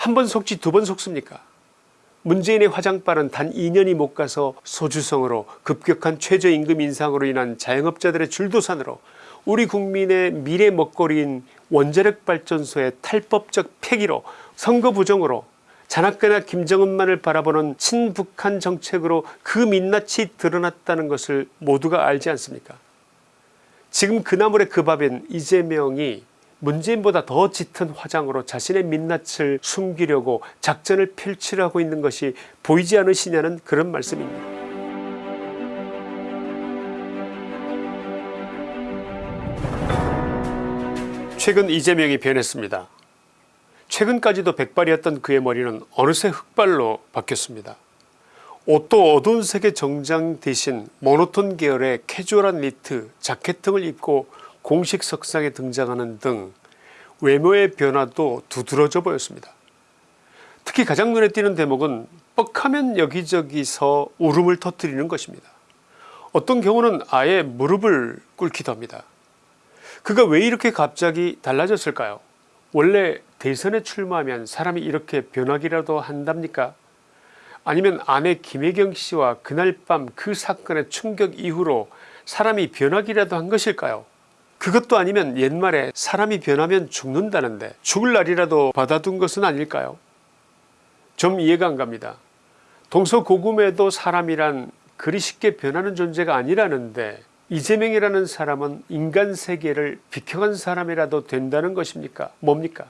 한 번 속지 두 번 속습니까? 문재인의 화장빨은 단 2년이 못 가서 소주성으로 급격한 최저임금 인상으로 인한 자영업자들의 줄도산으로 우리 국민의 미래 먹거리인 원자력발전소의 탈법적 폐기로 선거 부정으로 자나깨나 김정은만을 바라보는 친북한 정책으로 그 민낯이 드러났다는 것을 모두가 알지 않습니까? 지금 그 나물의 그 밥인 이재명이 문재인보다 더 짙은 화장으로 자신의 민낯을 숨기려고 작전을 펼치려고 있는 것이 보이지 않으시냐는 그런 말씀입니다. 최근 이재명이 변했습니다. 최근까지도 백발이었던 그의 머리는 어느새 흑발로 바뀌었습니다. 옷도 어두운 색의 정장 대신 모노톤 계열의 캐주얼한 니트 자켓 등을 입고 공식 석상에 등장하는 등 외모의 변화도 두드러져 보였습니다. 특히 가장 눈에 띄는 대목은 뻑하면 여기저기서 울음을 터뜨리는 것입니다. 어떤 경우는 아예 무릎을 꿇기도 합니다. 그가 왜 이렇게 갑자기 달라졌을까요 원래 대선에 출마하면 사람이 이렇게 변하기라도 한답니까 아니면 아내 김혜경 씨와 그날 밤 그 사건의 충격 이후로 사람이 변하기라도 한 것일까요 그것도 아니면 옛말에 사람이 변하면 죽는다는데 죽을 날이라도 받아둔 것은 아닐까요? 좀 이해가 안 갑니다. 동서고금에도 사람이란 그리 쉽게 변하는 존재가 아니라는데 이재명이라는 사람은 인간 세계를 비켜간 사람이라도 된다는 것입니까? 뭡니까?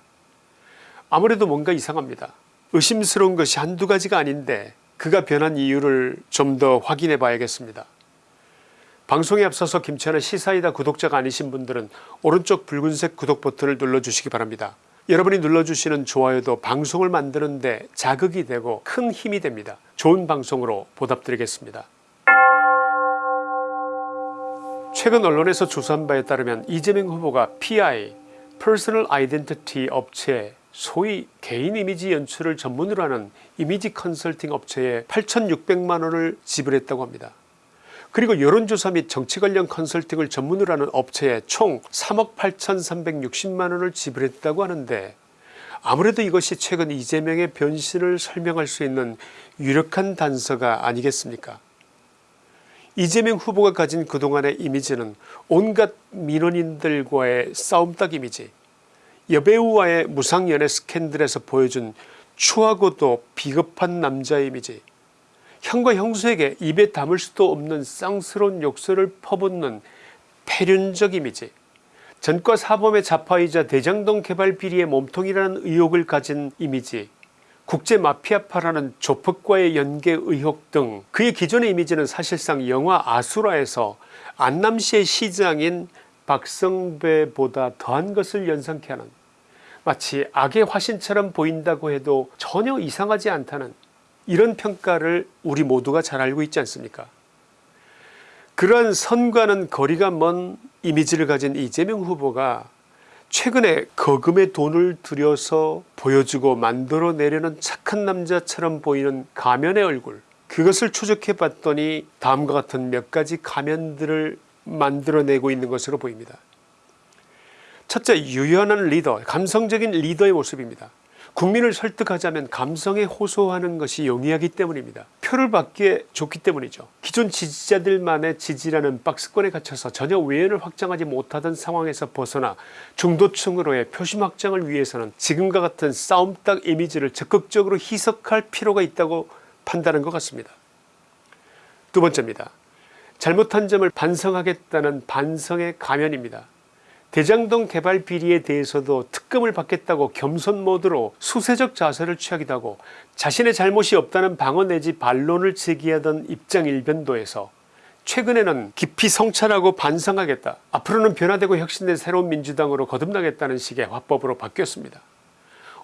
아무래도 뭔가 이상합니다. 의심스러운 것이 한두 가지가 아닌데 그가 변한 이유를 좀 더 확인해 봐야겠습니다 방송에 앞서서 김치환의 시사이다 구독자가 아니신 분들은 오른쪽 붉은색 구독 버튼을 눌러주시기 바랍니다. 여러분이 눌러주시는 좋아요도 방송을 만드는 데 자극이 되고 큰 힘이 됩니다. 좋은 방송으로 보답드리겠습니다. 최근 언론에서 조사한 바에 따르면 이재명 후보가 PI personal identity 업체 소위 개인 이미지 연출을 전문으로 하는 이미지 컨설팅 업체에 8600만원을 지불했다고 합니다. 그리고 여론조사 및 정치 관련 컨설팅을 전문으로 하는 업체에 총 3억 8360만원을 지불했다고 하는데 아무래도 이것이 최근 이재명의 변신을 설명할 수 있는 유력한 단서가 아니겠습니까? 이재명 후보가 가진 그동안의 이미지는 온갖 민원인들과의 싸움닭 이미지 여배우와의 무상연애 스캔들에서 보여준 추하고도 비겁한 남자 이미지 형과 형수에게 입에 담을 수도 없는 쌍스러운 욕설을 퍼붓는 폐륜적 이미지. 전과 사범의 자파이자 대장동 개발 비리의 몸통이라는 의혹을 가진 이미지. 국제 마피아파라는 조폭과의 연계 의혹 등 그의 기존의 이미지는 사실상 영화 아수라에서 안남시의 시장인 박성배보다 더한 것을 연상케 하는 마치 악의 화신처럼 보인다고 해도 전혀 이상하지 않다는 이런 평가를 우리 모두가 잘 알고 있지 않습니까 그러한 선과는 거리가 먼 이미지를 가진 이재명 후보가 최근에 거금의 돈을 들여서 보여주고 만들어내려는 착한 남자처럼 보이는 가면의 얼굴 그것을 추적해 봤더니 다음과 같은 몇 가지 가면들을 만들어내고 있는 것으로 보입니다. 첫째 유연한 리더 감성적인 리더의 모습입니다. 국민을 설득하자면 감성에 호소하는 것이 용이하기 때문입니다. 표를 받기에 좋기 때문이죠. 기존 지지자들만의 지지라는 박스권에 갇혀서 전혀 외연을 확장하지 못하던 상황에서 벗어나 중도층으로의 표심 확장을 위해서는 지금과 같은 싸움닭 이미지를 적극적으로 희석할 필요가 있다고 판단한 것 같습니다. 두 번째입니다. 잘못한 점을 반성하겠다는 반성의 가면입니다. 대장동 개발 비리에 대해서도 특검을 받겠다고 겸손 모드로 수세적 자세를 취하기도 하고 자신의 잘못이 없다는 방어 내지 반론을 제기하던 입장 일변도에서 최근에는 깊이 성찰하고 반성하겠다 앞으로는 변화되고 혁신된 새로운 민주당으로 거듭나겠다는 식의 화법으로 바뀌었습니다.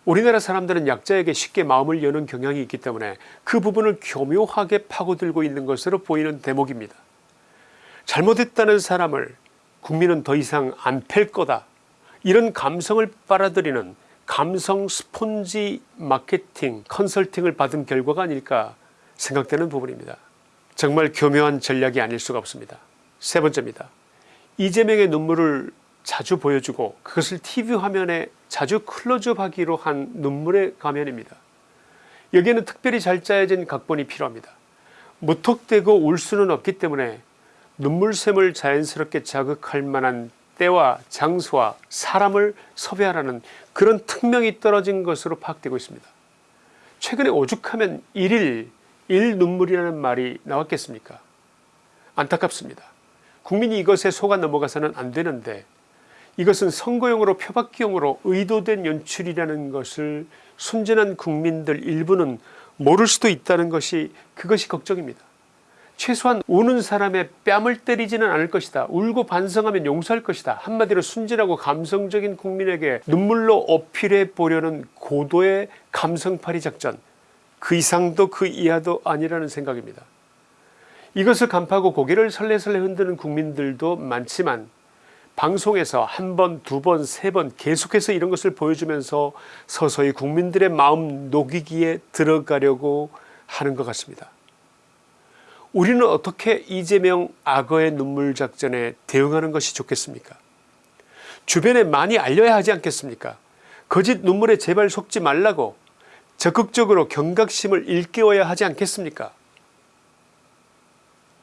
우리나라 사람들은 약자에게 쉽게 마음을 여는 경향이 있기 때문에 그 부분을 교묘하게 파고들고 있는 것으로 보이는 대목입니다. 잘못했다는 사람을 국민은 더 이상 안 팰 거다 이런 감성을 빨아들이는 감성 스폰지 마케팅 컨설팅을 받은 결과가 아닐까 생각되는 부분입니다. 정말 교묘한 전략이 아닐 수가 없습니다. 세 번째입니다. 이재명의 눈물을 자주 보여주고 그것을 tv 화면에 자주 클로즈업하기로 한 눈물의 가면입니다. 여기에는 특별히 잘 짜여진 각본이 필요합니다. 무턱대고 울 수는 없기 때문에 눈물샘을 자연스럽게 자극할 만한 때와 장소와 사람을 섭외하라는 그런 특명이 떨어진 것으로 파악되고 있습니다. 최근에 오죽하면 일일 일눈물이라는 말이 나왔겠습니까 안타깝습니다. 국민이 이것에 속아 넘어가서는 안되는데 이것은 선거용으로 표박기용으로 의도된 연출이라는 것을 순진한 국민들 일부는 모를 수도 있다는 것이 그것이 걱정입니다. 최소한 우는 사람의 뺨을 때리지는 않을 것이다 울고 반성하면 용서할 것이다 한마디로 순진하고 감성적인 국민에게 눈물로 어필해 보려는 고도의 감성팔이 작전 그 이상도 그 이하도 아니라는 생각입니다. 이것을 간파하고 고개를 설레설레 흔드는 국민들도 많지만 방송에서 한 번 두 번 세 번 계속해서 이런 것을 보여주면서 서서히 국민들의 마음 녹이기에 들어가려고 하는 것 같습니다. 우리는 어떻게 이재명 악어의 눈물 작전에 대응하는 것이 좋겠습니까 주변에 많이 알려야 하지 않겠습니까 거짓 눈물에 제발 속지 말라고 적극적으로 경각심을 일깨워야 하지 않겠습니까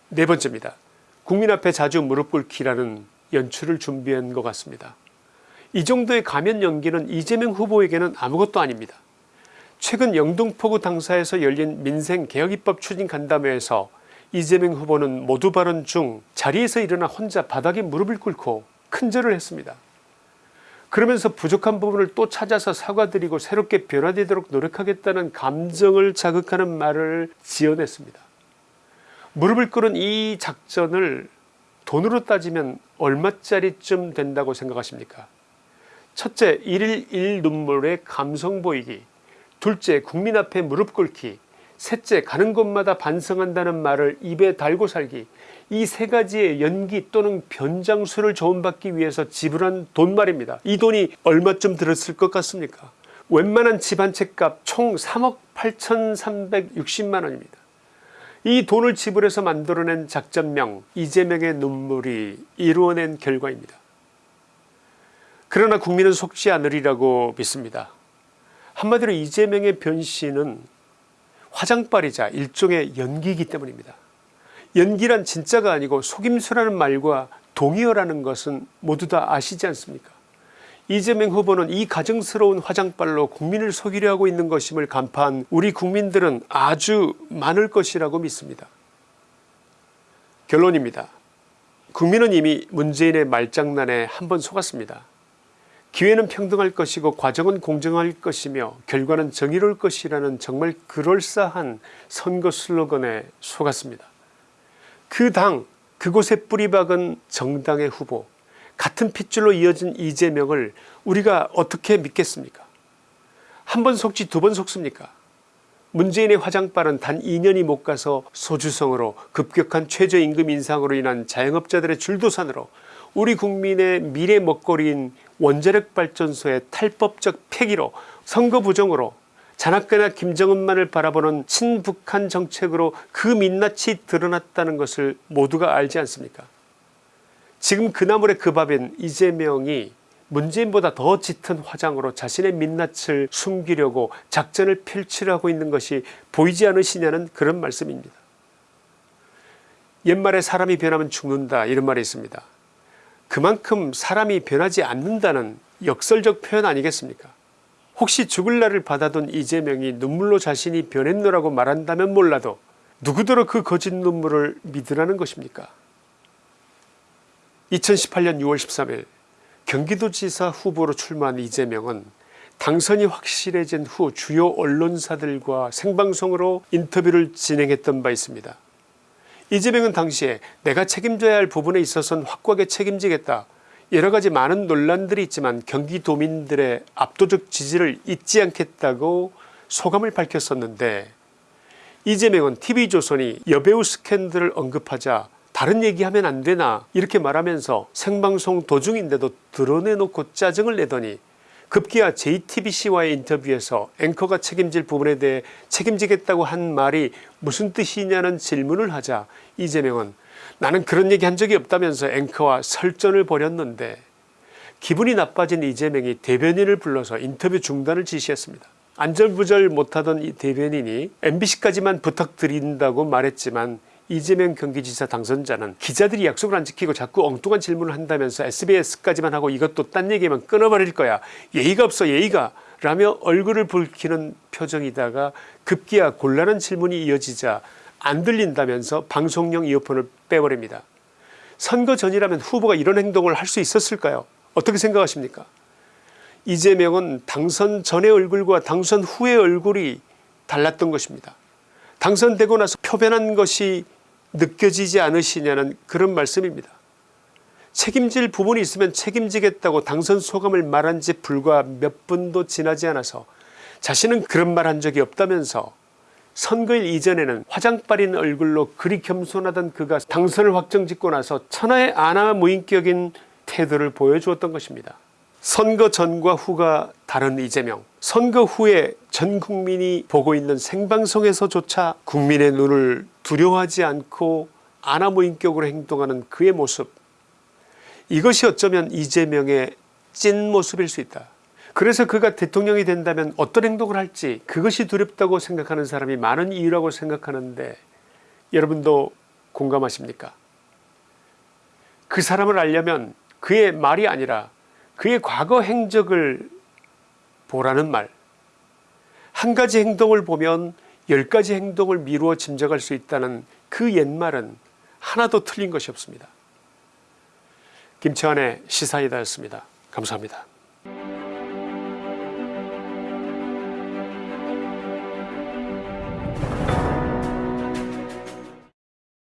네 번째입니다. 국민 앞에 자주 무릎 꿇기라는 연출을 준비한 것 같습니다. 이 정도의 가면 연기는 이재명 후보에게는 아무것도 아닙니다. 최근 영등포구 당사에서 열린 민생개혁입법 추진 간담회에서 이재명 후보는 모두 발언 중 자리에서 일어나 혼자 바닥에 무릎을 꿇고 큰절을 했습니다. 그러면서 부족한 부분을 또 찾아서 사과드리고 새롭게 변화되도록 노력하겠다는 감정을 자극하는 말을 지어냈습니다. 무릎을 꿇은 이 작전을 돈으로 따지면 얼마짜리쯤 된다고 생각하십니까 첫째 일일 일눈물의 감성 보이기 둘째 국민 앞에 무릎 꿇기 셋째 가는 곳마다 반성한다는 말을 입에 달고 살기 이 세 가지의 연기 또는 변장수를 조언받기 위해서 지불한 돈 말입니다. 이 돈이 얼마쯤 들었을 것 같습니까 웬만한 집 한 채 값 총 3억 8360만원입니다. 이 돈을 지불해서 만들어낸 작전명 이재명의 눈물이 이루어낸 결과입니다. 그러나 국민은 속지 않으리라고 믿습니다. 한마디로 이재명의 변신은 화장빨이자 일종의 연기이기 때문입니다. 연기란 진짜가 아니고 속임수라는 말과 동의어라는 것은 모두 다 아시지 않습니까 이재명 후보는 이 가증스러운 화장빨로 국민을 속이려 하고 있는 것임을 간파한 우리 국민들은 아주 많을 것이라고 믿습니다. 결론입니다. 국민은 이미 문재인의 말장난에 한 번 속았습니다. 기회는 평등할 것이고 과정은 공정할 것이며 결과는 정의로울 것이라는 정말 그럴싸한 선거 슬로건에 속았습니다. 그 당 그곳에 뿌리박은 정당의 후보 같은 핏줄로 이어진 이재명을 우리가 어떻게 믿겠습니까 한 번 속지 두 번 속습니까 문재인의 화장빨은 단 2년이 못 가서 소주성으로 급격한 최저임금 인상으로 인한 자영업자들의 줄도산으로 우리 국민의 미래 먹거리인 원자력 발전소의 탈법적 폐기로 선거 부정으로 자나깨나 김정은만을 바라보는 친북한 정책으로 그 민낯이 드러났다는 것을 모두가 알지 않습니까 지금 그나물의 그 밥인 이재명이 문재인보다 더 짙은 화장으로 자신의 민낯을 숨기려고 작전을 펼치려고 있는 것이 보이지 않으시냐는 그런 말씀입니다. 옛말에 사람이 변하면 죽는다 이런 말이 있습니다. 그만큼 사람이 변하지 않는다는 역설적 표현 아니겠습니까 혹시 죽을 날을 받아둔 이재명이 눈물로 자신이 변했노라고 말한다면 몰라도 누구더러 그 거짓 눈물을 믿으라는 것입니까 2018년 6월 13일 경기도지사 후보로 출마한 이재명은 당선이 확실해진 후 주요 언론사들과 생방송으로 인터뷰를 진행했던 바 있습니다. 이재명은 당시에 내가 책임져야 할 부분에 있어서는 확고하게 책임지겠다. 여러가지 많은 논란들이 있지만 경기도민들의 압도적 지지를 잊지 않겠다고 소감을 밝혔었는데 이재명은 tv조선이 여배우 스캔들을 언급하자 다른 얘기하면 안되나 이렇게 말하면서 생방송 도중인데도 드러내놓고 짜증을 내더니 급기야 JTBC와의 인터뷰에서 앵커가 책임질 부분에 대해 책임지겠다고 한 말이 무슨 뜻이냐는 질문을 하자 이재명은 나는 그런 얘기 한 적이 없다면서 앵커와 설전을 벌였는데 기분이 나빠진 이재명이 대변인을 불러서 인터뷰 중단을 지시했습니다. 안절부절 못하던 이 대변인이 mbc까지만 부탁드린다고 말했지만 이재명 경기지사 당선자는 기자들이 약속을 안 지키고 자꾸 엉뚱한 질문을 한다면서 sbs까지만 하고 이것도 딴 얘기면 끊어버릴 거야 예의가 없어 예의가 라며 얼굴을 붉히는 표정이다가 급기야 곤란한 질문이 이어지자 안 들린다면서 방송용 이어폰을 빼버립니다. 선거 전이라면 후보가 이런 행동을 할 수 있었을까요 어떻게 생각하십니까 이재명은 당선 전의 얼굴과 당선 후의 얼굴이 달랐던 것입니다. 당선되고 나서 표변한 것이 느껴지지 않으시냐는 그런 말씀입니다. 책임질 부분이 있으면 책임지겠다고 당선 소감을 말한 지 불과 몇 분도 지나지 않아서 자신은 그런 말 한 적이 없다면서 선거일 이전에는 화장빨인 얼굴로 그리 겸손하던 그가 당선을 확정짓고 나서 천하의 아나 무인격인 태도를 보여주었던 것입니다. 선거 전과 후가 다른 이재명 선거 후에 전 국민이 보고 있는 생방송에서조차 국민의 눈을 두려워하지 않고 아나무인격으로 행동하는 그의 모습 이것이 어쩌면 이재명의 찐 모습일 수 있다. 그래서 그가 대통령이 된다면 어떤 행동을 할지 그것이 두렵다고 생각하는 사람이 많은 이유라고 생각하는데 여러분도 공감하십니까 그 사람을 알려면 그의 말이 아니라 그의 과거 행적을 보라는 말. 한 가지 행동을 보면 열 가지 행동을 미루어 짐작할 수 있다는 그 옛말은 하나도 틀린 것이 없습니다. 김치환의 시사이다였습니다. 감사합니다.